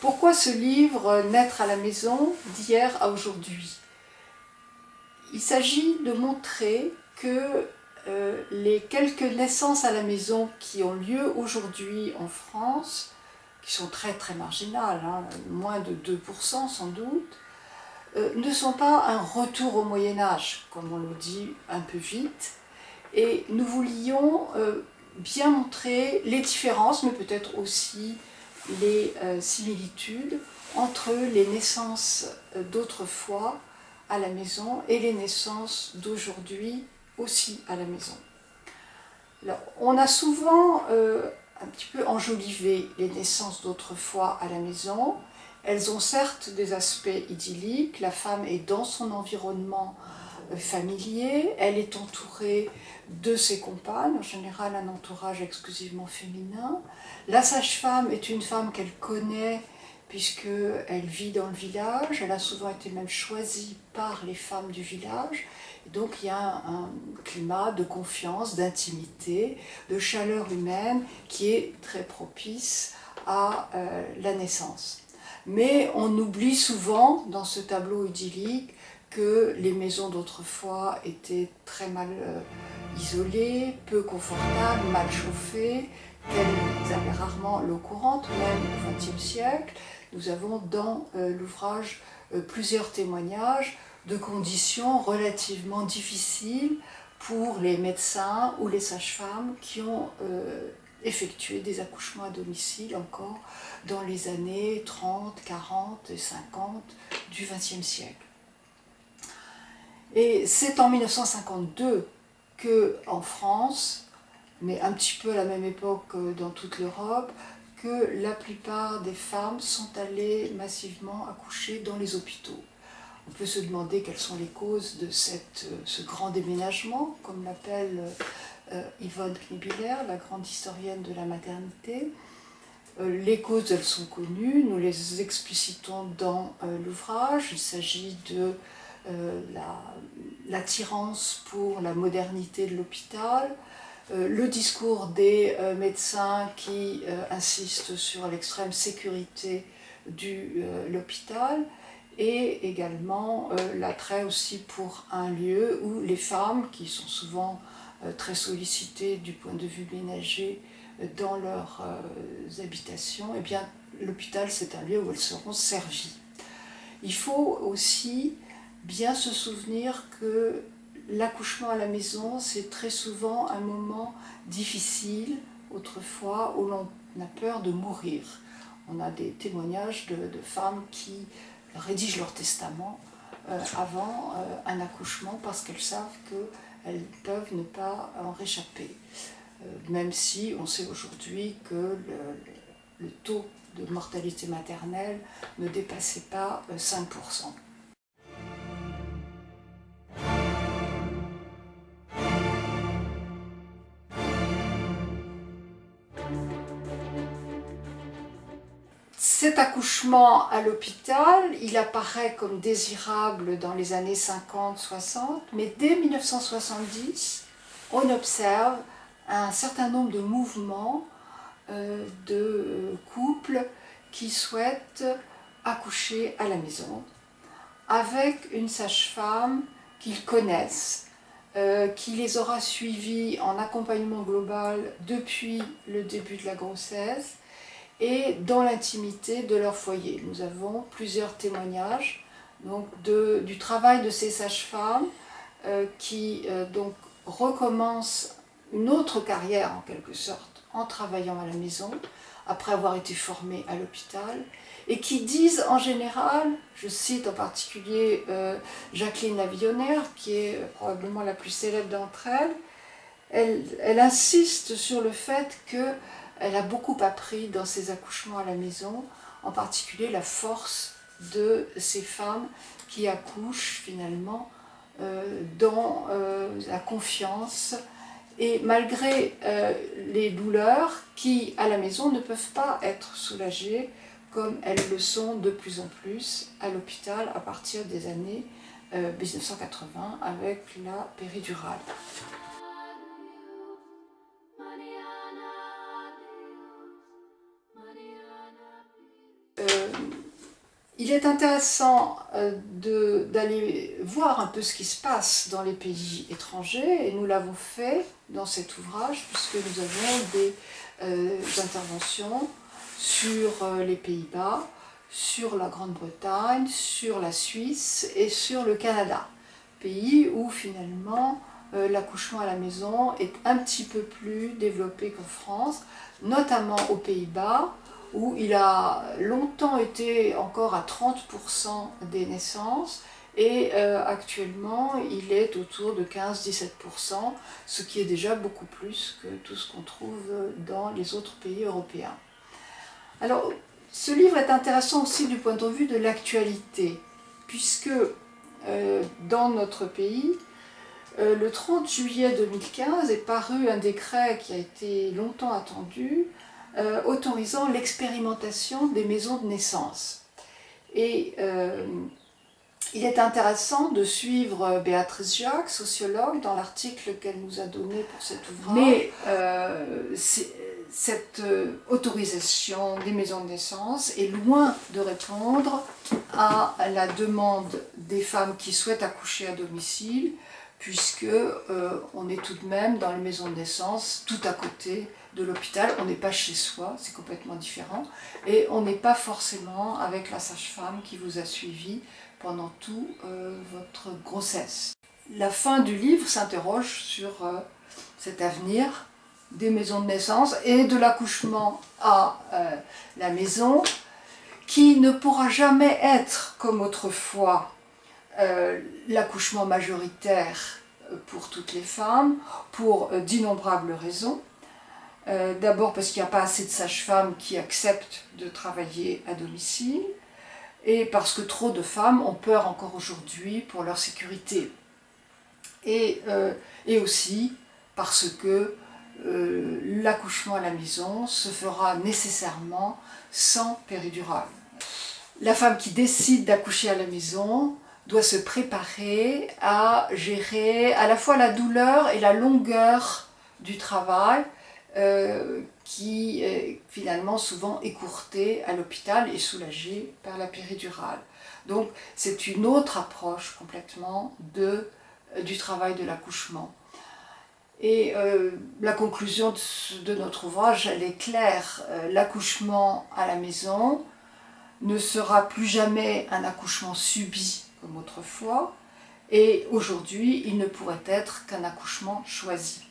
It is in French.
Pourquoi ce livre Naître à la maison d'hier à aujourd'hui? Il s'agit de montrer que euh, les quelques naissances à la maison qui ont lieu aujourd'hui en France, qui sont très très marginales, hein, moins de 2% sans doute, euh, ne sont pas un retour au Moyen-Âge, comme on le dit un peu vite. Et nous voulions euh, bien montrer les différences, mais peut-être aussi les similitudes entre les naissances d'autrefois à la maison et les naissances d'aujourd'hui aussi à la maison. on a souvent euh, un petit peu enjolivé les naissances d'autrefois à la maison. Elles ont certes des aspects idylliques, la femme est dans son environnement euh, familier, elle est entourée de ses compagnes, en général un entourage exclusivement féminin. La sage-femme est une femme qu'elle connaît puisqu'elle vit dans le village, elle a souvent été même choisie par les femmes du village, donc il y a un, climat de confiance, d'intimité, de chaleur humaine qui est très propice à euh, la naissance. Mais on oublie souvent dans ce tableau idyllique que les maisons d'autrefois étaient très mal euh, isolées, peu confortables, mal chauffées, qu'elles avaient rarement l'eau courante, même au XXe siècle, nous avons dans euh, l'ouvrage euh, plusieurs témoignages de conditions relativement difficiles pour les médecins ou les sages-femmes qui ont effectué des accouchements à domicile encore dans les années 30, 40 et 50 du XXe siècle. Et c'est en 1952 que en France, mais un petit peu à la même époque dans toute l'Europe, que la plupart des femmes sont allées massivement accoucher dans les hôpitaux. On peut se demander quelles sont les causes de euh, ce grand déménagement, comme l'appelle euh, Yvonne Knibiller, la grande historienne de la maternité. Euh, les causes, elles sont connues, nous les explicitons dans l'ouvrage. Il s'agit de l'attirance pour la modernité de l'hôpital, euh, le discours des euh, médecins qui euh, insistent sur l'extrême sécurité de l'hôpital et également l'attrait aussi pour un lieu où les femmes, qui sont souvent très sollicitées du point de vue ménager dans leurs habitations, eh bien l'hôpital c'est un lieu où elles seront servies. Il faut aussi bien se souvenir que L'accouchement à la maison, c'est très souvent un moment difficile, autrefois, où l'on a peur de mourir. On a des témoignages de, femmes qui rédigent leur testament euh, avant euh, un accouchement parce qu'elles savent qu'elles peuvent ne pas en réchapper. Euh, même si on sait aujourd'hui que le, le, taux de mortalité maternelle ne dépassait pas 5%. Cet accouchement à l'hôpital, il apparaît comme désirable dans les années 50-60, mais dès 1970, on observe un certain nombre de mouvements euh, de couples qui souhaitent accoucher à la maison avec une sage-femme qu'ils connaissent, euh, qui les aura suivis en accompagnement global depuis le début de la grossesse et dans l'intimité de leur foyer. Nous avons plusieurs témoignages donc du travail de ces sages-femmes euh, qui euh, donc recommencent une autre carrière en quelque sorte en travaillant à la maison après avoir été formées à l'hôpital et qui disent en général, je cite en particulier euh, Jacqueline Lavillonnaire qui est probablement la plus célèbre d'entre elles, elle, elle insiste sur le fait que elle a beaucoup appris dans ses accouchements à la maison, en particulier la force de ces femmes qui accouchent finalement euh, dans euh, la confiance et malgré euh, les douleurs qui à la maison ne peuvent pas être soulagées comme elles le sont de plus en plus à l'hôpital à partir des années 1980 euh, avec la péridurale. Il est intéressant euh, d'aller voir un peu ce qui se passe dans les pays étrangers et nous l'avons fait dans cet ouvrage puisque nous avons des interventions sur les Pays-Bas, sur la Grande-Bretagne, sur la Suisse et sur le Canada. Pays où finalement euh, l'accouchement à la maison est un petit peu plus développé qu'en France, notamment aux Pays-Bas, où il a longtemps été encore à 30% des naissances, et euh, actuellement il est autour de 15-17%, ce qui est déjà beaucoup plus que tout ce qu'on trouve dans les autres pays européens. Alors, ce livre est intéressant aussi du point de vue de l'actualité, puisque euh, dans notre pays, euh, le 30 juillet 2015 est paru un décret qui a été longtemps attendu, euh, autorisant l'expérimentation des maisons de naissance. Et il est intéressant de suivre Béatrice Jacques, sociologue, dans l'article qu'elle nous a donné pour cet ouvrage. Mais cette euh, autorisation des maisons de naissance est loin de répondre à la demande des femmes qui souhaitent accoucher à domicile, puisque euh, on est tout de même dans les maisons de naissance, tout à côté de l'hôpital, on n'est pas chez soi, c'est complètement différent, et on n'est pas forcément avec la sage-femme qui vous a suivi pendant toute euh, votre grossesse. La fin du livre s'interroge sur cet avenir des maisons de naissance et de l'accouchement à euh, la maison, qui ne pourra jamais être comme autrefois euh, l'accouchement majoritaire euh, pour toutes les femmes, pour d'innombrables raisons. D'abord parce qu'il n'y a pas assez de sages-femmes qui acceptent de travailler à domicile, et parce que trop de femmes ont peur encore aujourd'hui pour leur sécurité. Et, et aussi parce que euh, l'accouchement à la maison se fera nécessairement sans péridurale. La femme qui décide d'accoucher à la maison doit se préparer à gérer à la fois la douleur et la longueur du travail euh, qui est finalement souvent écourté à l'hôpital et soulagé par la péridurale. Donc c'est une autre approche complètement de, du travail de l'accouchement. Et euh, la conclusion de, notre ouvrage, elle est claire. Euh, l'accouchement à la maison ne sera plus jamais un accouchement subi autrefois, et aujourd'hui, il ne pourrait être qu'un accouchement choisi.